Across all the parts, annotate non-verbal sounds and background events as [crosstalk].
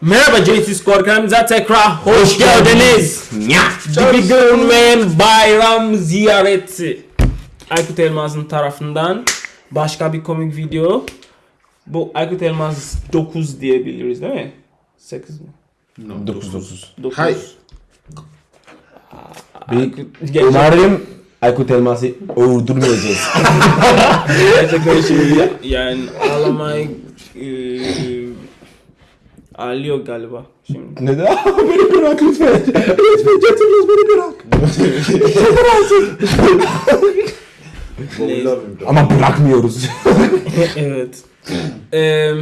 Merhaba JT Skor kanalımıza tekrar hoş geldiniz. Bir gün ve bayram ziyareti. Aykut Elmas'ın tarafından başka bir komik video. Bu Aykut Elmas 9 diyebiliriz değil mi? 8 mi? 9 9. 9. Hay. Gerçekten, Umarım Aykut Elmas'ı öldürmeyeceğiz. [laughs] gerçekten şimdi yani ağlamayı eee ağlıyor galiba şimdi. Neden? [laughs] beni bırak lütfen. Lütfen Jetimiz beni bırak. Neyse. Ama bırakmıyoruz. [laughs] evet. Eee,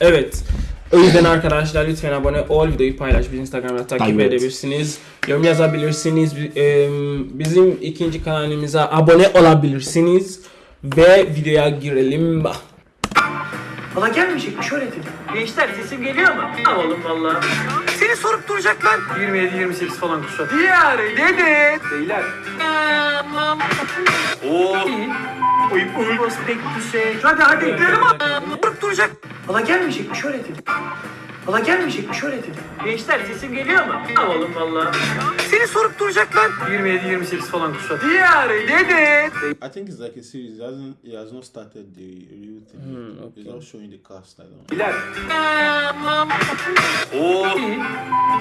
evet. O yüzden arkadaşlar lütfen abone ol, videoyu paylaş, bizi Instagram'da takip Evet. edebilirsiniz. Yorum yazabilirsiniz. Bizim ikinci kanalımıza abone olabilirsiniz. Ve videoya girelim. Valla gelmeyecekmiş öyle dedi. Gençler sesim geliyor mu? Ha oğlum valla. Seni sorup duracaklar. 27-28 falan kuşat. Diğer dedi. Beyler. Oo. Uy uy. Prospektüse. Hadi hadi gidelim Sorup duracak. Valla gelmeyecekmiş öyle dedi. Valla gelmeyecekmiş öyle dedi. Gençler sesim geliyor mu? Ha oğlum valla. Seni sorup duracaklar. 27-28 falan kuşat. Diğer dedi. I think it's like a series. It hasn't. It has not started the real thing. Hmm, It's not showing the cast. I don't. know. Beyler. Oo.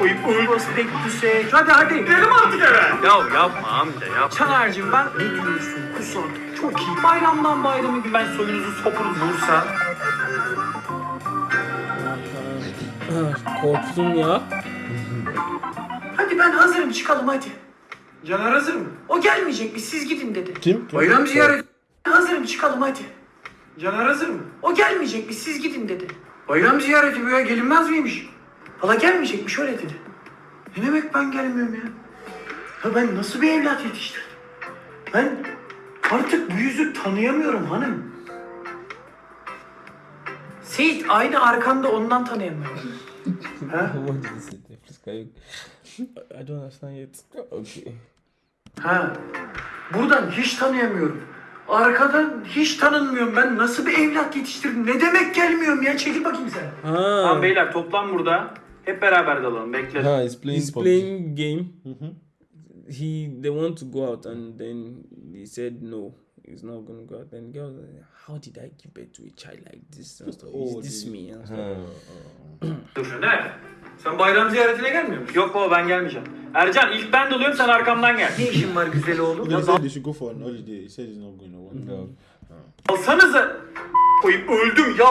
Uy uy. Prospektüse. Hadi hadi gidelim artık eve. Ya yapma amca yap. Çanar'cığım ben ne diyorsun? Kusat. Çok iyi. Bayramdan bayrama ben soyunuzu sopunuz Bursa. Korktum ya. Hadi ben hazırım çıkalım hadi. Caner hazır mı? O gelmeyecekmiş siz gidin dedi. Kim? Bayram ziyareti. Hazırım çıkalım hadi. Caner hazır mı? O gelmeyecekmiş siz gidin dedi. Bayram ziyareti ya gelinmez miymiş? Valla gelmeyecekmiş öyle dedi. Ne demek ben gelmiyorum ya? Ya ben nasıl bir evlat yetiştirdim? Ben artık bu yüzü tanıyamıyorum hanım. Seyit aynı arkanda ondan tanıyamıyorum. Ha? What did he say? Please, can you- I don't understand yet. Okay. ha. Buradan hiç tanıyamıyorum. Arkadan hiç tanınmıyorum. Ben nasıl bir evlat yetiştirdim? Ne demek gelmiyorum ya? Çekil bakayım sen. Tamam Ha. beyler toplan burada. Hep beraber dalalım bekle. Ha, he's playing He's playing game. He they want to go out and then he said no, he's not gonna go out. Then the girl was like, how did I give birth to a child like this? And stuff. Is Oh, this the- me? And stuff. Dur ne? [clears throat] Sen bayram ziyaretine gelmiyor musun? Yok baba ben gelmeyeceğim. Ercan ilk ben dalıyorum sen arkamdan gel. Ne işin var güzel oğlum? They said they should go for an holiday. He said he's not going. to want. Alsanıza. Koyup öldüm ya.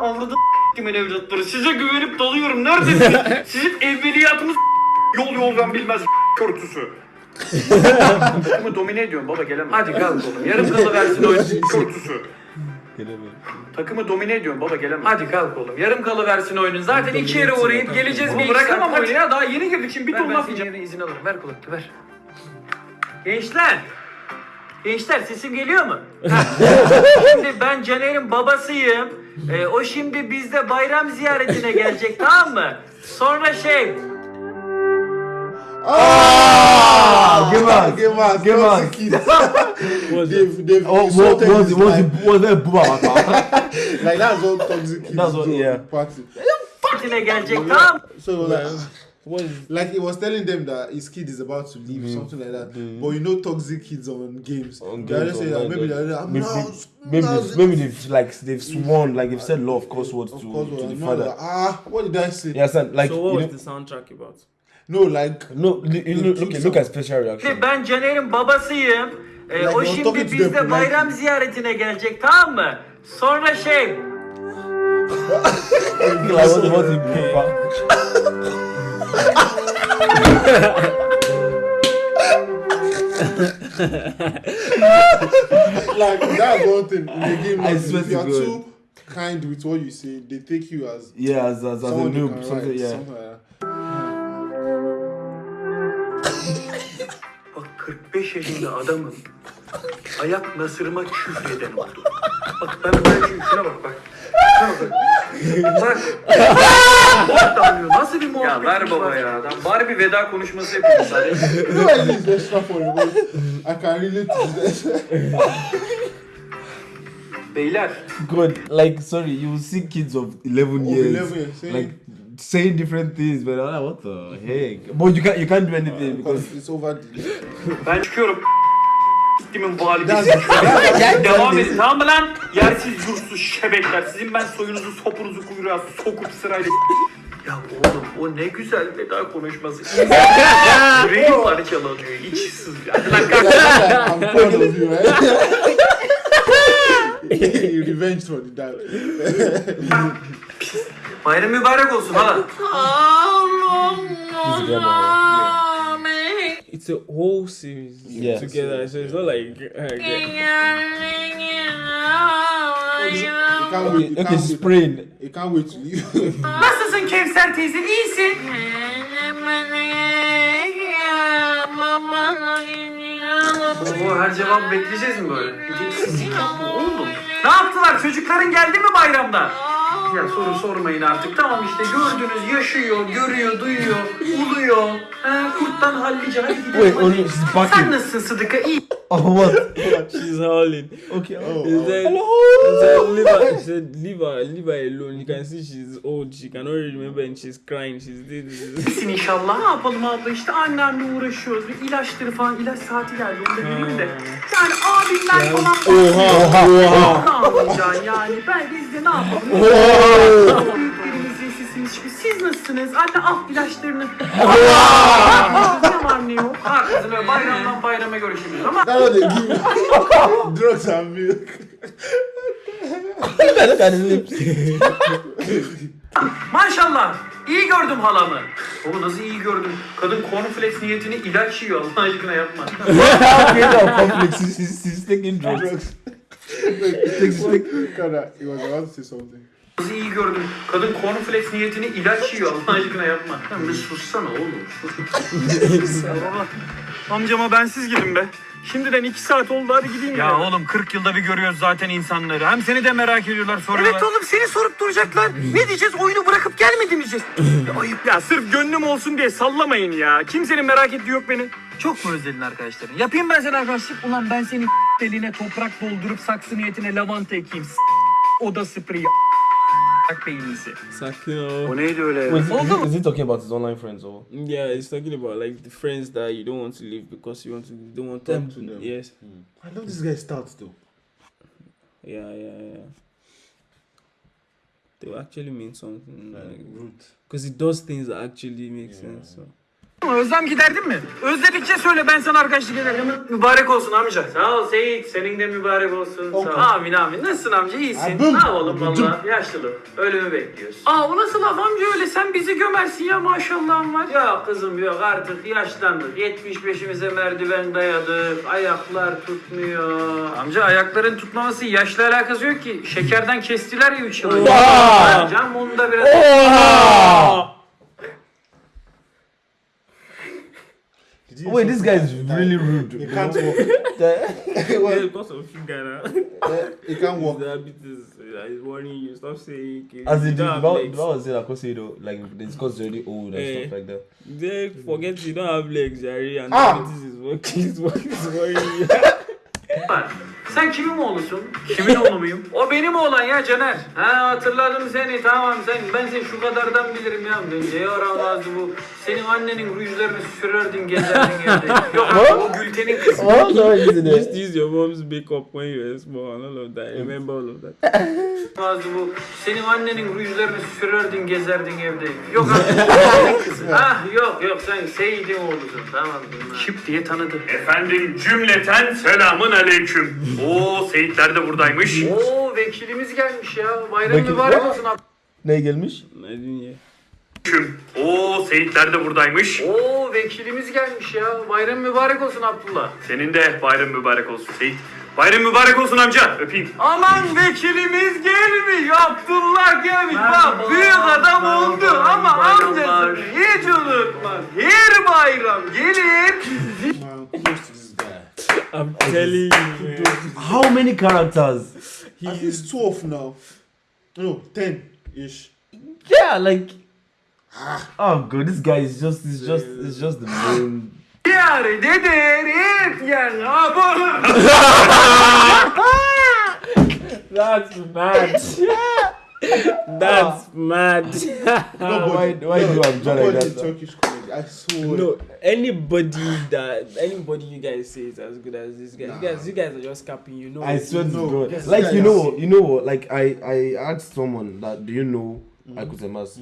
Anladım kimin evlatları. Size güvenip dalıyorum. Neredesiniz? [laughs] Sizin evveliyatınız yol yol ben bilmez körtüsü. [laughs] Takımı domine ediyorum baba gelemem. Hadi kalk oğlum. Yarım kalı versin oyun körtüsü. Takımı domine ediyorum baba gelemem. Hadi kalk oğlum. Yarım kalı versin oyunun. Zaten iki yere uğrayıp geleceğiz bir Bırakamam oyunu ya. Daha yeni girdik şimdi bir ton laf yiyeceğim. izin alırım. Ver kulaklığı ver. Gençler. Gençler sesim geliyor mu? [laughs] şimdi ben Caner'in babasıyım. Ee, o şimdi bizde bayram ziyaretine gelecek tamam mı? Sonra şey... Ah, give us. [laughs] Give us. Give us. toxic kids. [laughs] they've, they've Oh, what insulted was his it? Was life. that Booba? [laughs] Like that's what toxic kids That's what- yeah. Practice. ziyaretine gelecek tamam mı? So it was like, What is like he was telling them that his kid is about to leave, something like that. But you know, toxic kids on games. On They're games just saying maybe they're I'm Maybe, not. maybe, not- they've, maybe they've like they've sworn like they've said love curse words Of to, course, to the no, father. like, ah, what did I say? Yeah, understand? Like so? What was know, the soundtrack about? No, like no, look, look, look at special reaction. Şimdi ben Caner'in babasıyım. Ee, Like, o şimdi talking to bizde them bayram ziyaretine gelecek tamam mı? Sonra şey... like what, what he like that's one thing in the game. I Like, swear if to you are God. too kind with what you say, they take you as Yeah, as, as, as a someone they noob, something. Yeah. something like that. 45 yaşında adamın ayak nasırıma küfreden oldu. Bak ben böyle şuna bak bak. Şuna bak. Bak. Damlıyor. Nasıl bir Ya muhabbet? ver baba ya. Adam bari bir veda konuşması yapayım [laughs] sadece. İt's extra funny, but I can relate. Beyler God, like sorry, you see kids of eleven Of years, 11 years like saying different things, but I'm like, what the heck? But you can't you can't do anything because it's over. Ben çıkıyorum. Gittimin validesi. Devam de- edin tamam mı lan? Yersiz yursuz şebekler. Sizin ben soyunuzu sopunuzu kuyruğa sokup sırayla... Ya oğlum o ne güzel veda konuşması. Yüreğim [laughs] parçalanıyor. İç sız. Hadi lan kalk. I'm proud of you, right? Revenge for the dad. Bayram mübarek olsun hala. It's a whole series Yeah. together, so it's not like Okay, can't she's praying. Can't wait to leave. Nasılsın Kevser teyze? İyisin. Oo, her cevap bekleyeceğiz mi böyle? Oğlum. [laughs] Ne yaptılar? Çocukların geldi mi bayramda? Ya soru sormayın artık. Tamam işte gördünüz yaşıyor, görüyor, duyuyor, uluyor. Ha, kurttan hallice hadi gidelim. Wait, hadi. oh, she's Sen nasılsın Sıdıka? İyi. Oh [laughs] what? she's howling. Okay. Oh, He oh. said, he said, leave her, he said, leave her, leave her alone. You can see she's old. She cannot remember and she's crying. She's this. this, this. İyisin inşallah. Ne yapalım abla işte annemle uğraşıyoruz. Bir ilaçları falan ilaç saati geldi onu da vereyim de. Yani abimler falan. Oha. Oha. Ne yapacaksın yani? Ben biz de ne yapalım? Büyüklerimiz sizsiniz çünkü siz nasılsınız? Anne al ilaçlarını. ne var ne yok? Öyle bayramdan bayrama görüşürüz ama drugs and milk. His lips. maşallah iyi gördüm halamı. Baba nasıl iyi gördüm? Kadın cornflakes niyetini ilaç yiyor Allah aşkına yapma. She's, she's, she's taking drugs. Was about to say something. Nasıl iyi gördüm? Kadın cornflakes niyetini ilaç yiyor Allah aşkına yapma. Sen bir sussana oğlum. baba, [laughs] amcama bensiz gidin be. Şimdiden iki saat oldu hadi gideyim ya. Ya oğlum 40 yılda bir görüyoruz zaten insanları. Hem seni de merak ediyorlar soruyorlar. Evet oğlum seni sorup duracaklar. Ne diyeceğiz? Oyunu bırakıp gelmedi mi diyeceğiz? Ya ayıp ya. Sırf gönlüm olsun diye sallamayın ya. Kimsenin merak ettiği yok beni. Çok mu özledin arkadaşların? Yapayım ben sana arkadaşlık. Ulan ben senin eline toprak doldurup saksı niyetine lavanta ekeyim. S- Oda spreyi. Bak beyninizi. Sakın o. O neydi öyle ya? Wait, is, is, he, is he talking about his online friends or? Yeah, he's talking about like the friends that you don't want to leave because you want to, you don't want to Them talk to them. Yes. Hmm. I love this guy's start though. Yeah, yeah, yeah. They will actually mean something. Uh, like, root. Because it does things that actually make sense. So. Özlem giderdin mi? Özledikçe söyle ben sana arkadaşlık ederim. Mübarek olsun amca. Sağ ol Seyit. Senin de mübarek olsun. Sağ ol. Amin amin. Nasılsın amca? İyisin. Abim. Ne yapalım valla? Yaşlılık. Ölümü bekliyoruz. Aa o nasıl laf amca öyle? Sen bizi gömersin ya maşallahın var. Ya kızım yok artık yaşlandık. 75'imize merdiven dayadık. Ayaklar tutmuyor. Amca ayakların tutmaması yaşla alakası yok ki. Şekerden kestiler ya 3 yıl önce. Oha! Can bunu da biraz... Oha! Wait, this guy is really rude. He can't walk. [laughs] Yeah, Well, because of you, Ghana. he can't [laughs] walk. Diabetes uh, is warning you. Stop saying. As You in, don't the have Val legs. was saying, like, you know, like, it's because they're already old and stuff like that. They forget you don't have legs, Jerry, and Ah! diabetes is working. Is working. Is worrying you. [laughs] Sen kimin oğlusun? Kimin oğlu muyum? O benim oğlan ya Caner. Ha hatırladım seni tamam sen ben seni şu kadardan bilirim ya. Ne yaramazdı [laughs] bu. Senin annenin rujlarını sürerdin gezerdin evde. Yok o Gülten'in kızı. You used it? to use your mom's makeup when you were small all of that. I remember all of that. Yaramazdı bu. Senin annenin rujlarını sürerdin gezerdin evde. Yok abi o Gülten'in kızı. Ah yok yok sen Seyit'in oğlusun tamam. Şıp diye tanıdı. Efendim cümleten selamun aleyküm. Oo Seyitler de buradaymış. Oo vekilimiz gelmiş ya. Bayram Vekil- mübarek olsun abi. Ne gelmiş? Hear. Oo Seyitler de buradaymış. Oo vekilimiz gelmiş ya. Bayram mübarek olsun Abdullah. Senin de bayram mübarek olsun Seyit. Bayram mübarek olsun amca. Öpeyim. Aman vekilimiz gelmiş. Abdullah gelmiş. Bak büyük adam oldu ama amcasını hiç unutmaz. Her bayram gelir. I'm telling you, man. How many characters? At least 12 now. No, 10 ish. Yeah, like. Ah. Oh god, this guy is just, is just, is just the main. Yar dedir et yer. Abone. That's bad. That's mad. [laughs] why, why do you have John like Nobody that? Turkish comedy. I swear. no, anybody that anybody you guys say is as good as this guy. You guys, you guys are just capping. You know. I it. swear to No, God. yes, like you know, you know, like I I asked someone that do you know Mm-hmm. Akutemas?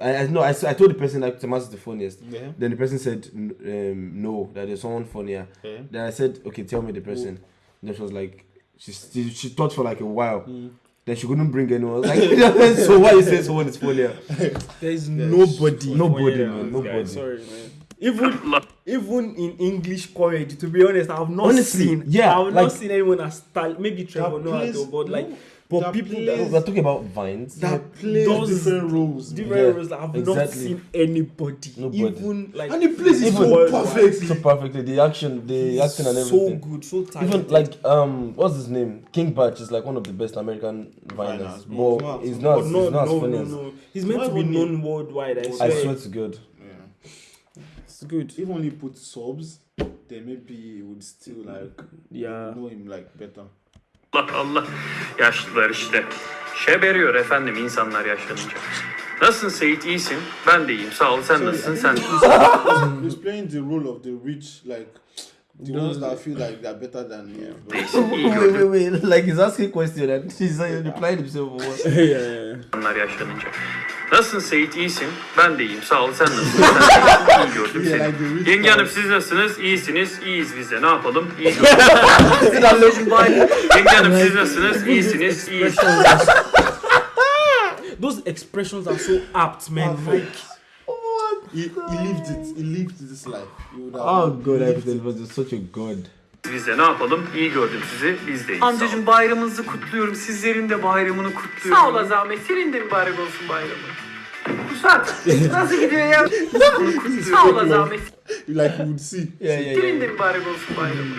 I I know I, s- I told the person Akutemas is the funniest. Yeah. Then the person said um, no, that there's someone funnier. Yeah. Then I said, okay, tell me the person. Then she was like, she she, she thought for like a while. Mm. Then she couldn't bring anyone. [laughs] I was Like, so why you say someone is funnier? There is nobody. Nobody, man, than nobody. Sorry, man. Even even in English comedy, to be honest, I've not Honestly, seen. yeah, I've like- not seen anyone as style. Maybe Trevor Noah, plays- though, but like, no, but that people plays- that We're talking about vines. That plays Those different roles. different Yeah, roles, I've not seen anybody. Nobody. Even like And he plays it Even- so perfectly. so perfectly. The action, the acting, and everything. so everything. good, so talented. Even like um, what's his name? King Batch is like one of the best American viners, Viners, but but he's he's not. but no, he's not as no, funny no, no. He's meant Why to be wouldn't he? known worldwide. I I swear. swear to God. Yeah. it's good. Even if only put subs, then maybe he would still like Yeah. know him like better. Allah Allah. Yaşlılar işte. Şeberiyor efendim insanlar yaşlanınca. Nasılsın Seyit? İyisin. Ben de iyiyim. Sağ ol. Sen nasılsın? Sen [laughs] He's playing the role of the rich, like the ones that feel like they're better than you. İyi Wait, gördüm. wait, wait. Like he's asking question and he's like replying himself or what? [laughs] yeah, yeah. insanlar yaşlanınca. Nasılsın Seyit? İyisin. Ben de iyiyim. Sağ ol. Sen nasılsın? [laughs] Sen de iyi gördüm seni. Yenge hanım siz nasılsınız? İyisiniz. İyiyiz biz de. Ne yapalım? İyi gördüm. [laughs] Yenge hanım siz nasılsınız? İyisiniz. İyiyiz. Those expressions are so apt, man. Like, He, he lived it. He lived this life. Oh God, I was just such a god. Biz de ne yapalım? İyi gördüm sizi. Biz de iyiyiz. Amcacım bayramınızı kutluyorum. Sizlerin de bayramını kutluyorum. Sağ ol Azami. Senin de mübarek olsun bayramın. Kusat. [laughs] Nasıl gidiyor ya? Sağ ol Azami. Like you would see. Yeah, yeah, Senin de mübarek olsun bayramın.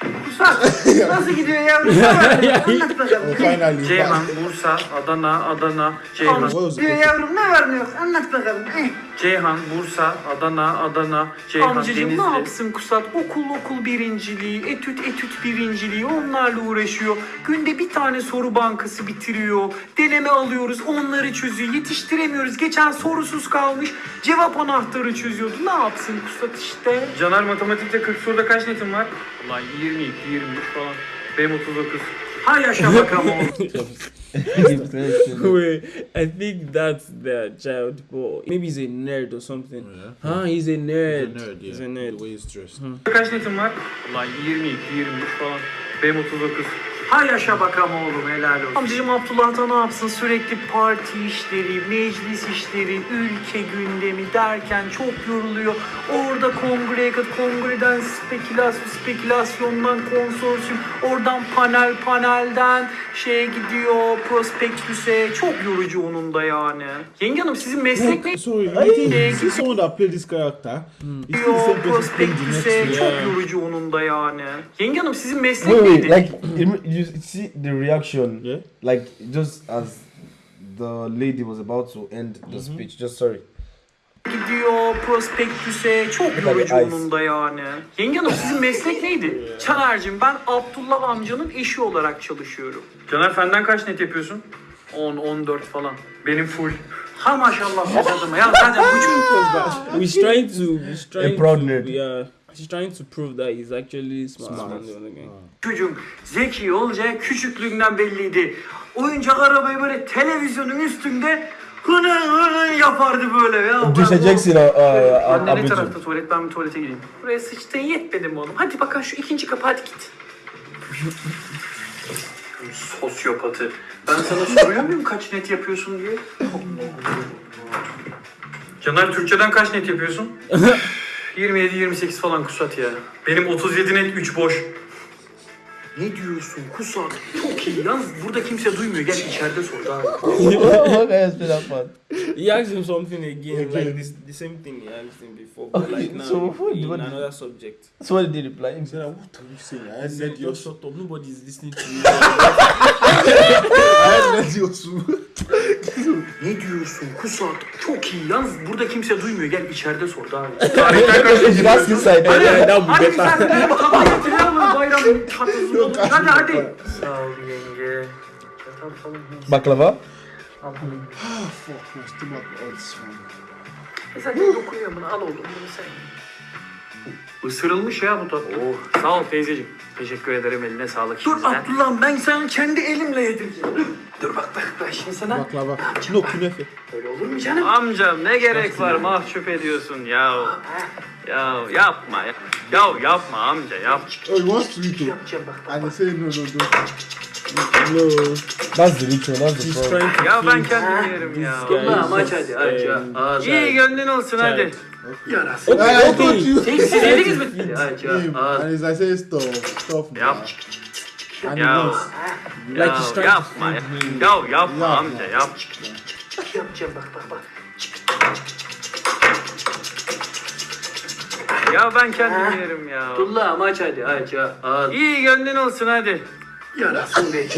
Kusat. Nasıl gidiyor [laughs] ya? Anlat bakalım. Ceyhan, Bursa, Adana, Adana, Ceyhan. Diyor yavrum ne var ne yok anlat bakalım. Eh. Ceyhan, Bursa, Adana, Adana, Ceyhan, Amcacım Denizli. ne yapsın Kusat? Okul okul birinciliği, etüt etüt birinciliği onlarla uğraşıyor. Günde bir tane soru bankası bitiriyor. Deneme alıyoruz onları çözüyor. Yetiştiremiyoruz. Geçen sorusuz kalmış. Cevap anahtarı çözüyordu. Ne yapsın Kusat işte? Caner matematikte 40 soruda kaç netin var? Vallahi 22, 23 falan. Benim 39. Hay yaşa bakalım oğlum. [laughs] wait, I think that's their child, but maybe he's a nerd or something. Huh? He's a nerd. He's a nerd. way he's dressed. Kaç netin var? Vallahi 22, 23 falan. Benim 39. Hay yaşa bakalım oğlum helal olsun. Amcacım Abdullah da ne yapsın sürekli parti işleri, meclis işleri, ülke gündemi derken çok yoruluyor. Orada kongreye kat, kongreden spekülasyon, spekülasyondan konsorsiyum, oradan panel, panelden şeye gidiyor, prospektüse. Çok yorucu onun da yani. Yenge hanım sizin meslek ne? So you think you see someone that played this character? It's still the same Gidiyor, person playing the next prospektüse. Çok yorucu onun da yani. Yenge hanım sizin meslek Wait, wait, neydi? like you you see the reaction, Yeah. like just as the lady was about to end the speech. Just sorry. Gidiyor prospektüse çok yorucu onun da yani. Yenge hanım sizin meslek neydi? [laughs] Caner'cim ben Abdullah amcanın eşi olarak çalışıyorum. Caner fenden kaç net yapıyorsun? 10, 14 falan. Benim full. Ha maşallah [laughs] ya zaten bu He's trying to. He's trying to. Yeah. He's trying to prove that he's actually smart. Smart. than the other guy. çocuğum zeki olacağı küçüklüğünden belliydi. Oyuncak arabayı böyle televizyonun üstünde hını hını yapardı böyle ya. Düşeceksin uh, uh, Anne ne abici. tarafta tuvalet ben bir tuvalete gireyim. Buraya sıçtın yetmedi mi oğlum? Hadi bakalım şu ikinci kapı hadi git. Sosyopatı. Ben sana soruyor muyum kaç net yapıyorsun diye? [laughs] Caner Türkçeden kaç net yapıyorsun? [laughs] 27-28 falan kusat ya. Benim 37 net 3 boş. Ne diyorsun Kusat? Çok iyi. Yalnız burada kimse duymuyor. Gel içeride sor daha. Has been that fun? He asked him something again, like this, the same thing he asked him before, but like now So what- in what- another subject. So what did he reply? He said, what are you saying? I said, just shut up. Nobody is listening to you. [laughs] I let your Ne diyorsun Kusat? Çok iyi. Yalnız burada kimse duymuyor. Gel içeride sor daha. Tarihten kaç net You should ask yapıyorsun? inside. yeah, that would be Hadi better. misafirlere bakalım. Getirelim mi bayramın tatlısını? Yok, Hadi hadi. Sağ ol yenge. Baklava? Ah, fuck, my stomach hurts, man. E zaten dokunuyor bunu al oğlum bunu sen. Isırılmış ya bu tat. Oh sağ ol teyzeciğim. Teşekkür ederim eline sağlık Dur. Abdullah ben sana kendi elimle yedireceğim. Dur. Bak bak ben şimdi sana. Baklava. No, künefe. Öyle olur mu canım? Amcam ne gerek var mahcup ediyorsun ya. Ya yapma ya. Ya yapma amca yap. Oh, he wants to. Yapacağım bak bak. And he said, no, no, no. No. That's the ritual. That's the He's problem. trying to Ya ben kendim yerim ya. Ulan aç hadi aç ya. Aç. İyi gönlün olsun hadi. Yarasın. I, I told you. Siz yediniz mi? Aç ya. Him. Aç. And he's like stuff, stuff, man. Yap. And he Ya. Ya trying yapma ya. Ya yapma Yapma. amca yap. Yapacağım bak bak bak. Ya ben kendim yerim ya. Abdullah aç hadi aç ya. Aç. İyi gönlün olsun hadi. Yarasın be.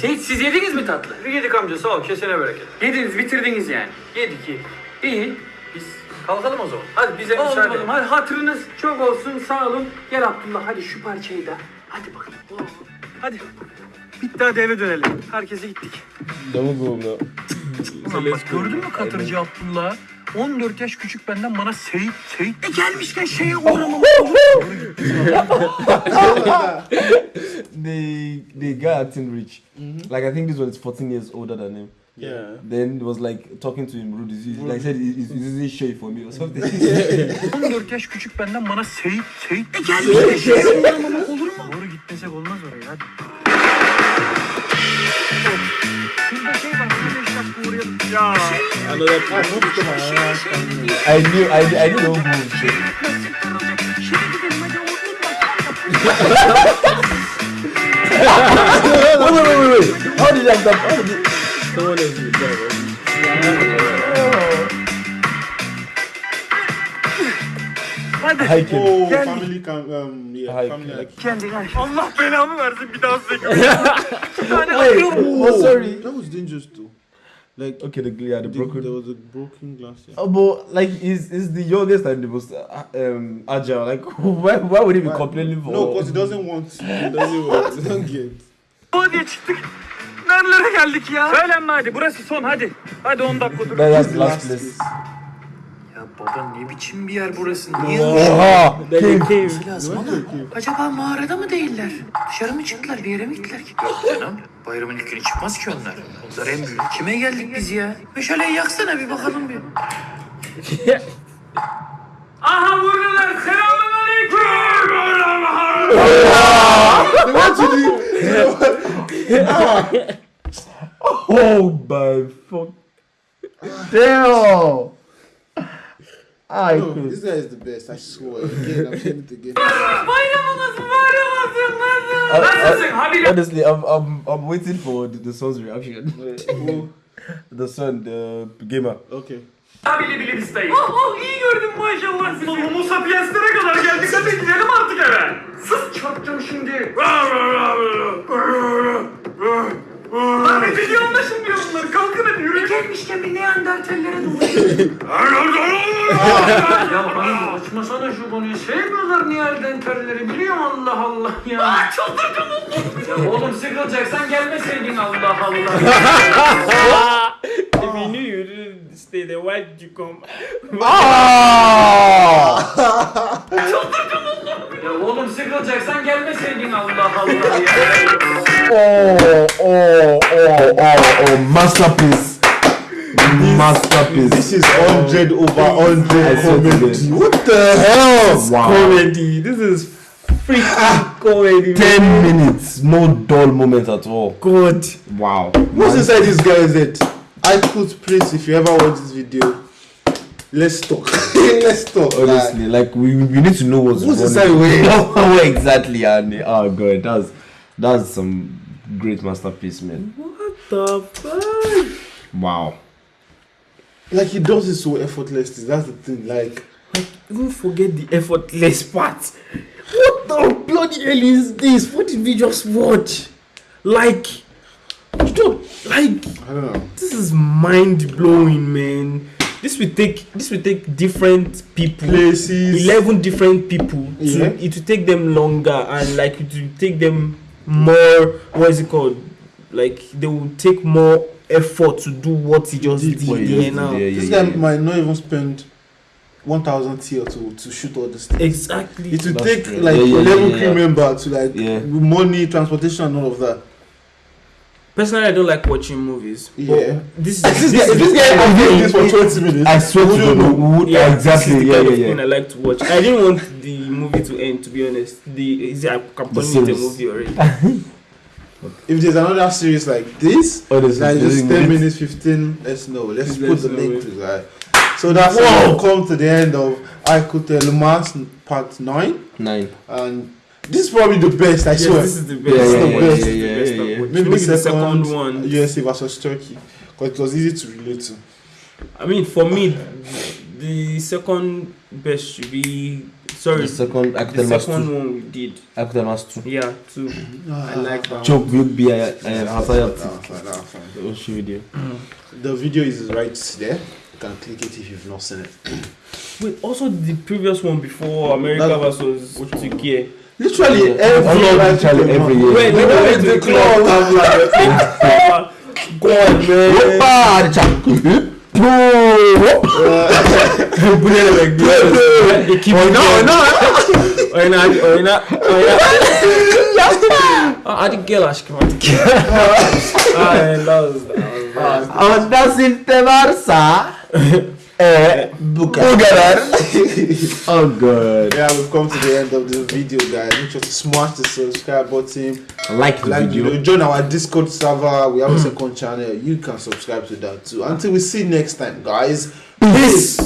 Siz, siz yediniz mi tatlı? Yedik amca sağ ol kesene bereket. Yediniz bitirdiniz yani. Yedik iyi. İyi. Biz kalkalım o zaman. Hadi bize Oldu müsaade. oğlum hadi hatırınız çok olsun sağ olun. Gel Abdullah hadi şu parçayı da. Hadi bakalım. Oh. Hadi. Bitti hadi eve dönelim. Herkese gittik. Now. Ulan bak gördün mü Katırcı Abdullah? 14 yaş küçük benden bana Seyit, Seyit. E gelmişken şeye uğramam. The the guy acting rich. Like I think this one is 14 years older than him. Yeah. Then he was like talking to him rude. He, like said, is is this shade for me or something? 14 yaş küçük benden bana Seyit, Seyit. E gelmişken şeye uğramam olur gitmesek olmaz oraya hadi. Şurada şey var, 15 dakika uğrayalım. Ya. Another I moved to my house. I knew I knew, I knew the whole move. shit. wait, wait, wait, wait. How did that? How did someone else drive. hiking? Oh, family can, um, yeah, family hike. hike. Kendine. Allah belamı versin bir daha size. [laughs] Wait, oh, sorry. That was dangerous too. Like, Okay, the yeah, the the, broken. there was a broken glass. Yeah. Oh, but like he's, he's the youngest and the most uh, um, agile. Like [laughs] why, why would he be Why- complaining for? No, because he doesn't want. He doesn't want. [laughs] He don't get. O diye çıktık. Nerelere geldik ya? Söylenme hadi burası son hadi. Hadi 10 dakika dur. That, that's last place. Baba ne biçim bir yer burası? Niye Oha! Olması lazım oğlum. Acaba mağarada mı değiller? Dışarı mı çıktılar? Bir yere mi gittiler ki? Yok canım. Bayramın ilk günü çıkmaz ki onlar. Onlar en büyük. Kime geldik biz ya? Meşaleyi yaksana bir bakalım bir. Aha buradalar. Selamun aleyküm. To do. Oh my fuck! Damn! I No, could. this guy is the best. I swear. Again, I'm saying it again. Bayramınız mübarek olsun. Nasılsın? Honestly, I'm, I'm I'm waiting for the, the son's reaction. The son, the gamer. Okay. Habile bile bistayı. Oh oh iyi gördüm maşallah sizi. Homo sapienslere kadar geldik. Hadi gidelim artık eve. Sus çarpacağım şimdi. Lan ne dediği anlaşılmıyor bunları. Kalkın hadi yürü. Gelmişken bir Neandertallere doğru. [laughs] ya bana açmasana şu konuyu. Sevmiyorlar Neandertalleri biliyorum Allah Allah ya. Aa çıldırdım Ya oğlum sıkılacaksan gelmeseydin Allah Allah. if you knew you didn't stay there, why did you come? Ah! ya oğlum sıkılacaksan gelmeseydin Allah Allah ya. Oh, oh, oh, oh, oh, masterpiece. Masterpiece. This is 100 over 100 comedy. What the hell? Wow. Comedy. This is freaking ah, comedy. 10 man. minutes, no dull moment at all. Good. Wow. What's inside this guy's head? I put Prince if you ever watch this video. Let's talk. [laughs] Let's talk. Honestly, like we, we need to know what's, What's inside where? [laughs] Where exactly, and oh god, that's that's some great masterpiece, man. What the fuck? Wow. Like he does it so effortlessly. That's the thing. Like Even forget the effortless part. What the bloody hell is this? What did we just watch? Like, you don't like. I don't know. This is mind blowing, man. This will take this will take different people, Places. eleven different people. Yeah. To, it will take them longer and like it will take them more. What is it called? Like they will take more effort to do what he just Did did, what he yeah, just now. did, yeah, This yeah, guy yeah. might not even spend 1000 TL to, to shoot all this thing. Exactly. It will That's take true. like Yeah, yeah, 11 crew yeah. member to like Yeah. money, transportation, and all of that. Personally, I don't like watching movies. Yeah. This [laughs] is This, this guy, this guy I I'm doing this for 20 minutes. I swear to Who God, don't know? who- who- yeah, exactly. This is the Yeah, kind yeah, of yeah. thing I like to watch. I didn't want the movie to end, to be honest. The is it, I can put it a movie already. [laughs] If there's another series like this, Oh, there's like there's just 10 minute. minutes, 15, let's know. Let's Let's put the link it. to that. So that's Whoa. how we come to the end of I Could Tell Lumans part 9. Nine. And this is probably the best, I Yes, swear. this is the best. Yeah, yeah, This yeah, is the best. yeah, This yeah, yeah, yeah. Maybe, Maybe the the second, second one. USA versus Turkey. Because it was easy to relate to. I mean, for me, the second best should be sorry. The second the Akutel Mas second 2. one we did. Akutel Mas 2. Yeah, two. Ah. I like that. Çok büyük bir e, hata That's yaptık. fine, that's fine. O şu video. Mm. The video is right there. You can click it if you've not seen it. [clears throat] Wait, also the previous one before America That- versus Turkey. Literally Yeah. every All of like, literally every year. Wait, When wait, I wait, went to the wait, club, I'm like, Go man. Çak. Bu ne demek? İki oyna oyna. Oyna hadi oyna oyna. Hadi gel aşkım hadi gel. Ay, was Ama nasipte varsa kadar. [laughs] oh god. yeah, we've come to the end of the video, guys. Make sure to smash the subscribe button. Like the Like, you video. join our Discord server. We have a mm. second channel. You can subscribe to that too. Until we see next time, guys. Peace.